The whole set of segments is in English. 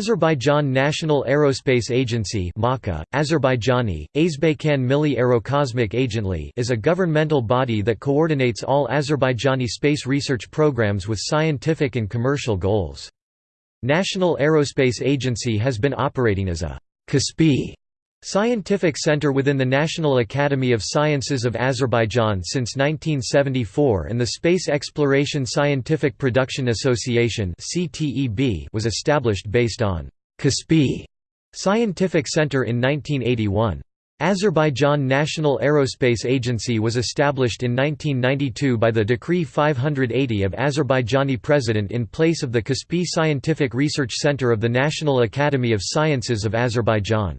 Azerbaijan National Aerospace Agency (MAKA), Azerbaijani, Azbaykan Milli Aerocosmic Agently is a governmental body that coordinates all Azerbaijani space research programs with scientific and commercial goals. National Aerospace Agency has been operating as a Kaspi Scientific Center within the National Academy of Sciences of Azerbaijan since 1974 and the Space Exploration Scientific Production Association was established based on Kaspi Scientific Center in 1981. Azerbaijan National Aerospace Agency was established in 1992 by the Decree 580 of Azerbaijani President in place of the Kaspi Scientific Research Center of the National Academy of Sciences of Azerbaijan.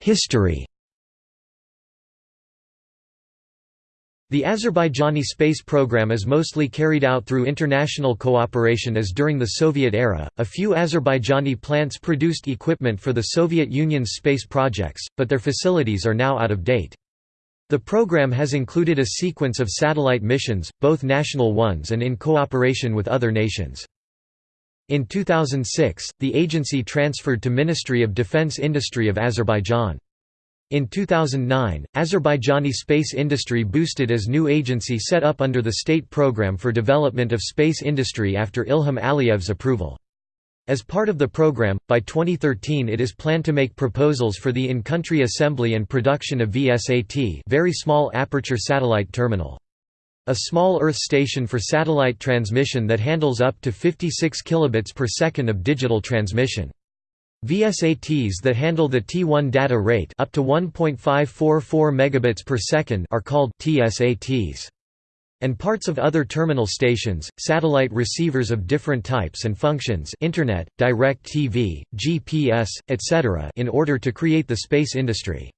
History The Azerbaijani space program is mostly carried out through international cooperation as during the Soviet era. A few Azerbaijani plants produced equipment for the Soviet Union's space projects, but their facilities are now out of date. The program has included a sequence of satellite missions, both national ones and in cooperation with other nations. In 2006, the agency transferred to Ministry of Defense Industry of Azerbaijan. In 2009, Azerbaijani space industry boosted as new agency set up under the State Program for Development of Space Industry after Ilham Aliyev's approval. As part of the program, by 2013 it is planned to make proposals for the in-country assembly and production of VSAT very small aperture satellite terminal. A small Earth station for satellite transmission that handles up to 56 kilobits per second of digital transmission. VSATs that handle the T1 data rate up to 1.544 megabits per second are called TSATs. And parts of other terminal stations, satellite receivers of different types and functions internet, direct TV, GPS, etc. in order to create the space industry.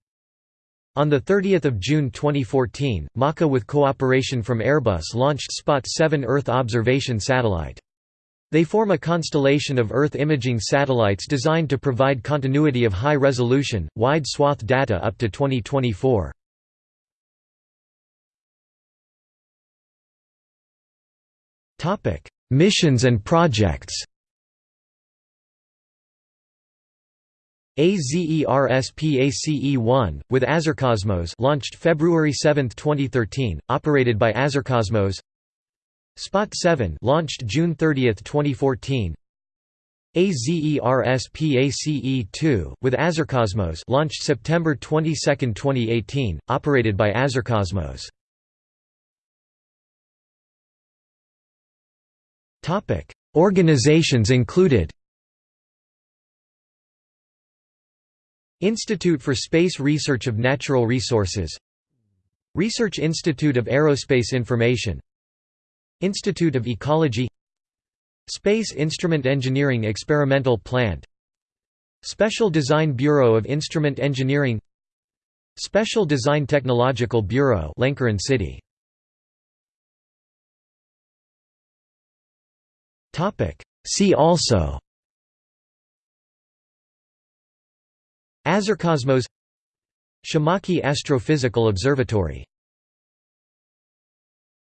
On 30 June 2014, MAKA with cooperation from Airbus launched Spot 7 Earth observation satellite. They form a constellation of Earth imaging satellites designed to provide continuity of high-resolution, wide-swath data up to 2024. Missions and projects AZERSPACE-1, with Azercosmos launched February 7, 2013, operated by Azercosmos. Spot 7 launched June 30, 2014 AZERSPACE-2, with Azercosmos launched September 22, 2018, operated by Azercosmos. Organizations included Institute for Space Research of Natural Resources. Research Institute of Aerospace Information. Institute of Ecology. Space Instrument Engineering Experimental Plant. Special Design Bureau of Instrument Engineering. Special Design Technological Bureau Lankaran City. See also Azercosmos Shamakhy Astrophysical Observatory